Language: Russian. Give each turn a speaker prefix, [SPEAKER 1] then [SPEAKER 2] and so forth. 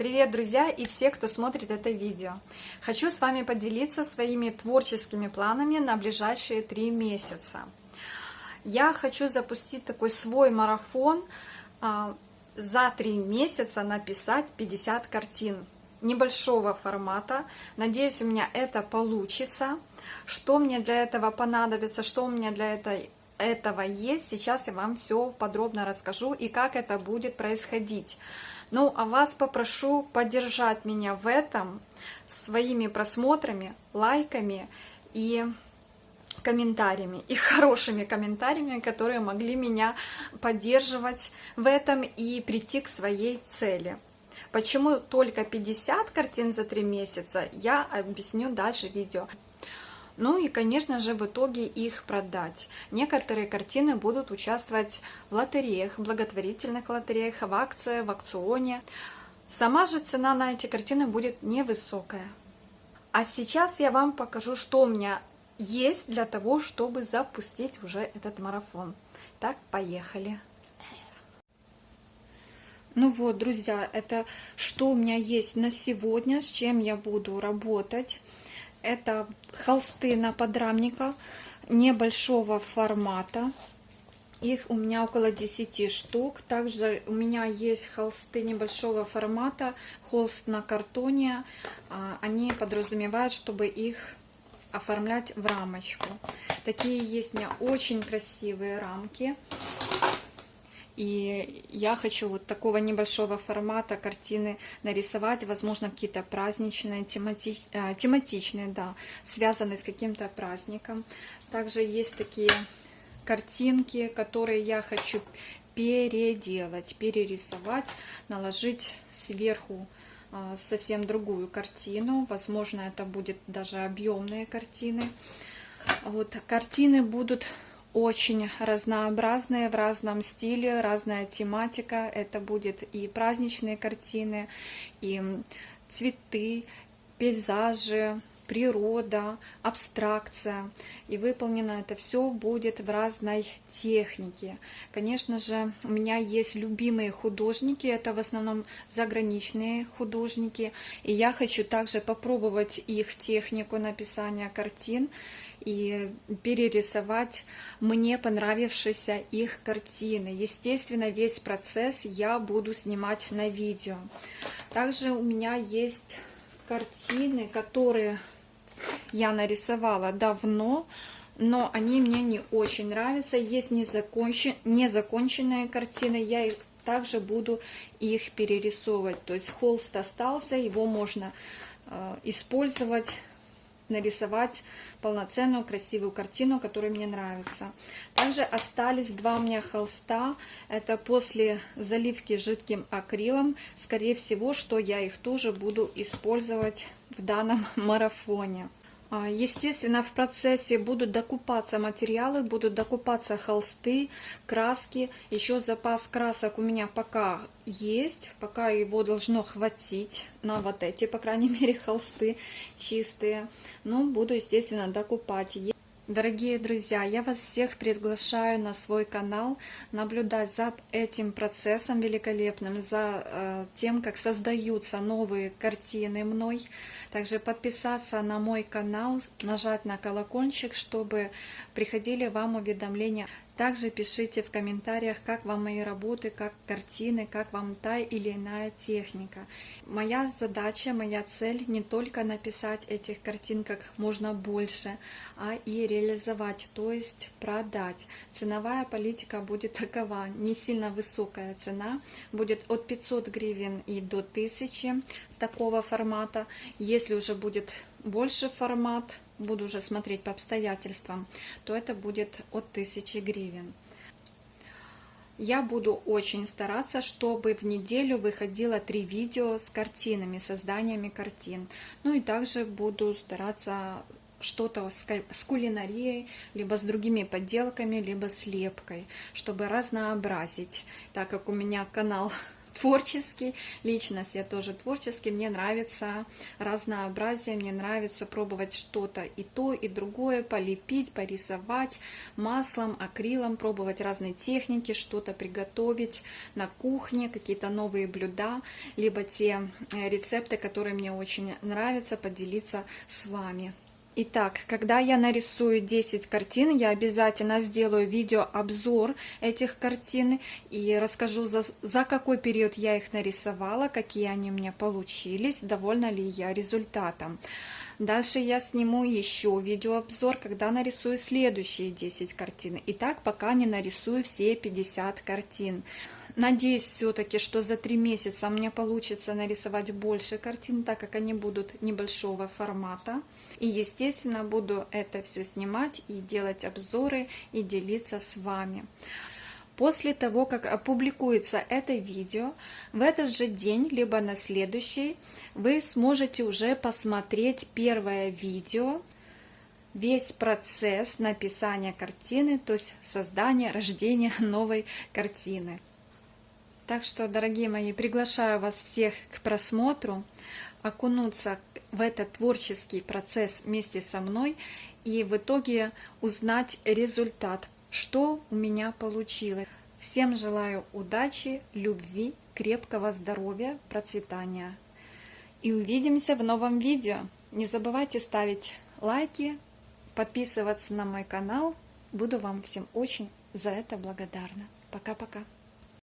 [SPEAKER 1] Привет, друзья и все, кто смотрит это видео. Хочу с вами поделиться своими творческими планами на ближайшие три месяца. Я хочу запустить такой свой марафон, а, за три месяца написать 50 картин небольшого формата. Надеюсь, у меня это получится. Что мне для этого понадобится, что у меня для этой этого есть, сейчас я вам все подробно расскажу и как это будет происходить. Ну, а вас попрошу поддержать меня в этом своими просмотрами, лайками и комментариями и хорошими комментариями, которые могли меня поддерживать в этом и прийти к своей цели. Почему только 50 картин за 3 месяца, я объясню дальше в видео. Ну и, конечно же, в итоге их продать. Некоторые картины будут участвовать в лотереях, благотворительных лотереях, в акции, в акционе. Сама же цена на эти картины будет невысокая. А сейчас я вам покажу, что у меня есть для того, чтобы запустить уже этот марафон. Так, поехали! Ну вот, друзья, это что у меня есть на сегодня, с чем я буду работать. Это холсты на подрамника небольшого формата. Их у меня около 10 штук. Также у меня есть холсты небольшого формата, холст на картоне. А, они подразумевают, чтобы их оформлять в рамочку. Такие есть у меня очень красивые рамки. И я хочу вот такого небольшого формата картины нарисовать, возможно, какие-то праздничные, тематич, э, тематичные, да, связанные с каким-то праздником. Также есть такие картинки, которые я хочу переделать, перерисовать, наложить сверху э, совсем другую картину. Возможно, это будет даже объемные картины. Вот картины будут очень разнообразные, в разном стиле, разная тематика. Это будет и праздничные картины, и цветы, пейзажи, природа, абстракция. И выполнено это все будет в разной технике. Конечно же, у меня есть любимые художники, это в основном заграничные художники. И я хочу также попробовать их технику написания картин и перерисовать мне понравившиеся их картины. Естественно, весь процесс я буду снимать на видео. Также у меня есть картины, которые я нарисовала давно, но они мне не очень нравятся. Есть незакончен... незаконченные картины, я их также буду их перерисовывать. То есть холст остался, его можно э, использовать нарисовать полноценную красивую картину, которая мне нравится. Также остались два у меня холста. Это после заливки жидким акрилом. Скорее всего, что я их тоже буду использовать в данном марафоне. А, естественно, в процессе будут докупаться материалы, будут докупаться холсты, краски. Еще запас красок у меня пока есть, пока его должно хватить на вот эти, по крайней мере, холсты чистые. Но буду, естественно, докупать. Дорогие друзья, я вас всех приглашаю на свой канал наблюдать за этим процессом великолепным, за э, тем, как создаются новые картины мной. Также подписаться на мой канал, нажать на колокольчик, чтобы приходили вам уведомления также пишите в комментариях, как вам мои работы, как картины, как вам та или иная техника. Моя задача, моя цель не только написать этих картин как можно больше, а и реализовать, то есть продать. Ценовая политика будет такова, не сильно высокая цена, будет от 500 гривен и до 1000 такого формата. Если уже будет больше формат, буду уже смотреть по обстоятельствам, то это будет от 1000 гривен. Я буду очень стараться, чтобы в неделю выходило три видео с картинами, созданиями картин. Ну и также буду стараться что-то с кулинарией, либо с другими подделками, либо с лепкой, чтобы разнообразить, так как у меня канал творческий, личность я тоже творческий, мне нравится разнообразие, мне нравится пробовать что-то и то, и другое, полепить, порисовать маслом, акрилом, пробовать разные техники, что-то приготовить на кухне, какие-то новые блюда, либо те э, рецепты, которые мне очень нравятся, поделиться с вами. Итак, когда я нарисую 10 картин, я обязательно сделаю видеообзор этих картин и расскажу, за, за какой период я их нарисовала, какие они у меня получились, довольна ли я результатом. Дальше я сниму еще видеообзор, когда нарисую следующие 10 картин. И так пока не нарисую все 50 картин. Надеюсь все-таки, что за три месяца у меня получится нарисовать больше картин, так как они будут небольшого формата. И, естественно, буду это все снимать и делать обзоры и делиться с вами. После того, как опубликуется это видео, в этот же день, либо на следующий, вы сможете уже посмотреть первое видео, весь процесс написания картины, то есть создания, рождения новой картины. Так что, дорогие мои, приглашаю вас всех к просмотру, окунуться в этот творческий процесс вместе со мной и в итоге узнать результат, что у меня получилось. Всем желаю удачи, любви, крепкого здоровья, процветания. И увидимся в новом видео. Не забывайте ставить лайки, подписываться на мой канал. Буду вам всем очень за это благодарна. Пока-пока.